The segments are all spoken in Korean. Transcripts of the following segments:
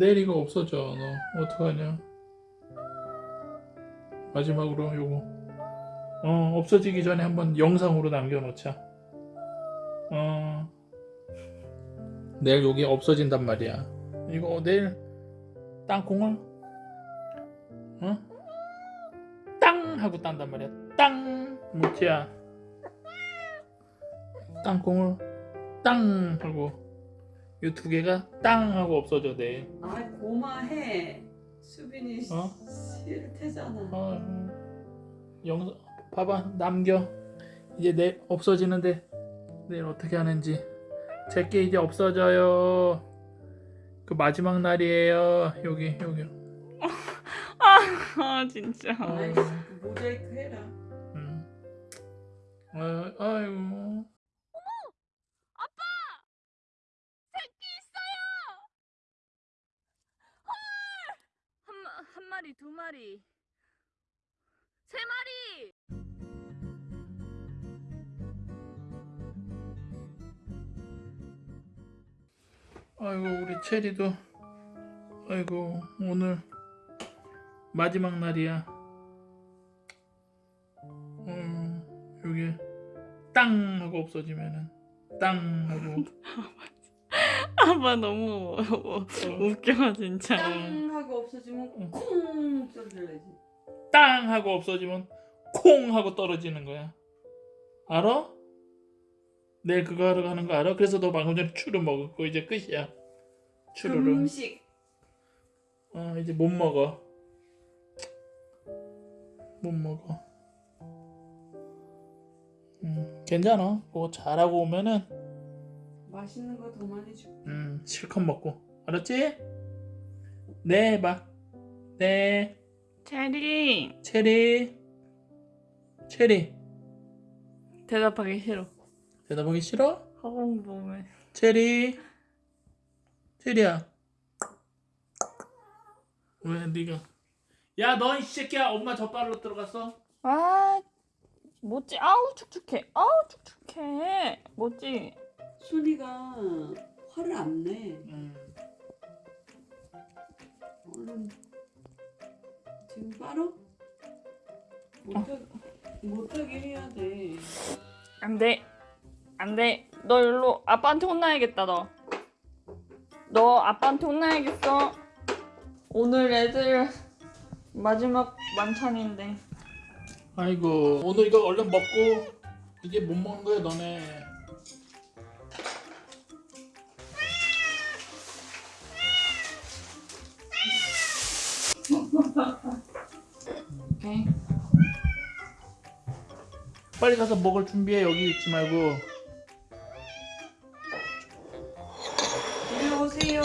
내일 이거 없어져 너. 어떡하냐? 마지막으로 요거. 어 없어지기 전에 한번 영상으로 남겨놓자. 어. 내일 여기 없어진단 말이야. 이거 내일 땅콩을 어? 땅 하고 딴단 말이야. 땅 묵지야. 땅콩을 땅 하고 이 두 개가 땅 하고 없어져 내일 아 고마해. 수빈이 어? 싫대잖아. 어, 영상 봐봐 남겨 이제 내일 없어지는데 내일 어떻게 하는지 제게 이제 없어져요 그 마지막 날이에요 여기 여기 아 진짜. 아이, 모자이크 해라. 음. 어, 아이고 한, 마, 마리, 두 마리, 세 마리. 아이고 우리 체리도. 아이고 오늘 마지막 날이야. 어, 여기 땅 하고 없어지면은 땅 하고 아빠 너무 웃겨 진짜. 땅 하고 없어지면 응. 콩 소리를 내지. 땅 하고 없어지면 콩 하고 떨어지는 거야. 알아? 내일 그거 하러 가는 거 알아? 그래서 너 방금 전에 추루 먹었고 이제 끝이야. 추루를. 금식. 어 이제 못 먹어. 못 먹어. 음 괜찮아. 그거 잘하고 오면은 맛있는 거 더 많이 줄게. 음 실컷 먹고 알았지? 네 봐. 네 체리 체리 체리 대답하기 싫어. 대답하기 싫어? 학원 보면. 체리 체리야 왜 네가 야너 이 새끼야 엄마 젖발로 들어갔어? 아 뭐지? 아우 축축해. 아우 축축해. 뭐지? 순이가 화를 안 내. 음. 얼른 지금 빨어? 못하 못하게 해야 돼. 안 돼. 안 돼. 너 일로 아빠한테 혼나야겠다 너. 너 아빠한테 혼나야겠어. 오늘 애들 마지막 만찬인데. 아이고 오늘 이거 얼른 먹고 이제 못 먹는 거야 너네 빨리 가서 먹을 준비해 여기 있지 말고 이리 오세요.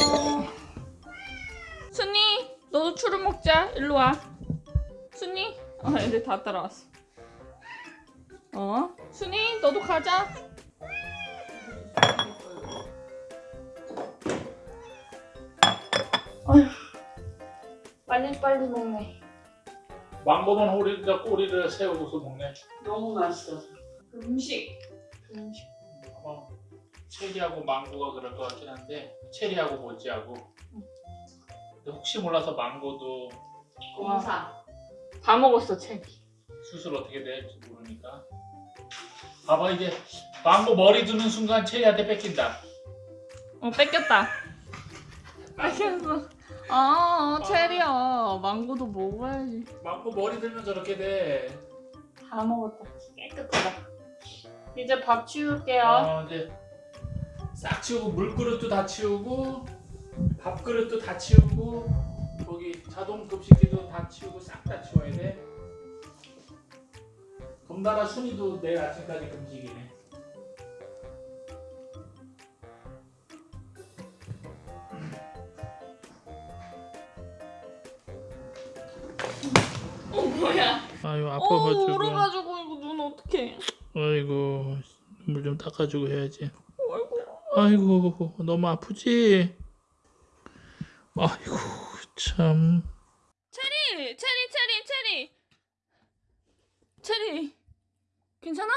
순이 너도 추루 먹자. 일로 와. 순이. 어 애들 다 따라왔어. 어? 순이 너도 가자. 어휴. 빨리 빨리 먹네. 망고만 호리에다 꼬리를 세우고서 먹네 너무 맛있어. 음식. 음식. 어, 체리하고 망고가 그럴 것 같긴 한데 체리하고 모찌하고 근데 혹시 몰라서 망고도 공사. 다 먹었어 체리. 수술 어떻게 될지 모르니까 봐봐 이제 망고 머리 두는 순간 체리한테 뺏긴다 어 뺏겼다. 뺏겼어. 아 체리야 망고도 먹어야지. 망고 머리 들면 저렇게 돼다 먹었다. 깨끗하다. 이제 밥 치울게요. 어, 이제 싹 치우고 물그릇도 다 치우고 밥그릇도 다 치우고 거기 자동 급식기도 다 치우고 싹 다 치워야 돼 금나라 순이도 내일 아침까지 금식이네 어 뭐야? 아유 어 아파가지고 울어가지고 이거 눈 어떡해? 아이고 물 좀 닦아주고 해야지 아이고. 아이고 너무 아프지? 아이고 참 체리, 체리, 체리, 체리. 체리. 괜찮아?